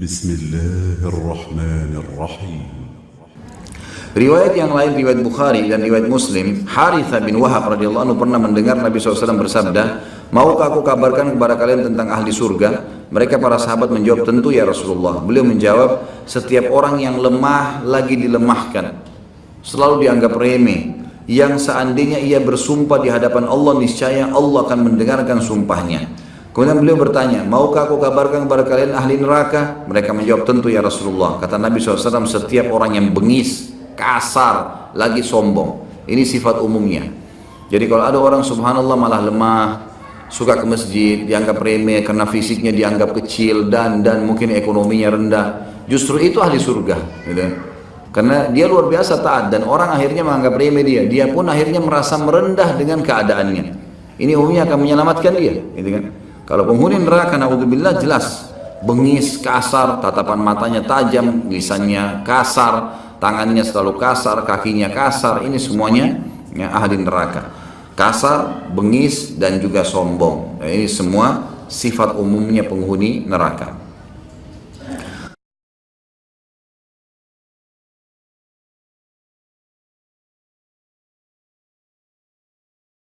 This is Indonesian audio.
بسم الله الرحمن الرحيم Riwayat yang lain, riwayat Bukhari dan riwayat Muslim, Haritha bin Wahab radhiyallahu anhu pernah mendengar Nabi SAW bersabda, Maukah aku kabarkan kepada kalian tentang ahli surga? Mereka para sahabat menjawab, tentu ya Rasulullah. Beliau menjawab, setiap orang yang lemah lagi dilemahkan. Selalu dianggap remeh. Yang seandainya ia bersumpah di hadapan Allah, niscaya Allah akan mendengarkan sumpahnya. Kemudian beliau bertanya, maukah aku kabarkan kepada kalian ahli neraka? Mereka menjawab, tentu ya Rasulullah. Kata Nabi SAW, setiap orang yang bengis, kasar, lagi sombong. Ini sifat umumnya. Jadi kalau ada orang subhanallah malah lemah, suka ke masjid, dianggap remeh karena fisiknya dianggap kecil dan dan mungkin ekonominya rendah. Justru itu ahli surga, gitu. Karena dia luar biasa taat dan orang akhirnya menganggap remeh dia. Dia pun akhirnya merasa merendah dengan keadaannya. Ini umumnya akan menyelamatkan dia, gitu kan. Kalau penghuni neraka naudzubillah jelas bengis, kasar, tatapan matanya tajam, lisannya kasar, tangannya selalu kasar, kakinya kasar, ini semuanya ya, ahli neraka. Kasar, bengis, dan juga sombong. Nah, ini semua sifat umumnya penghuni neraka.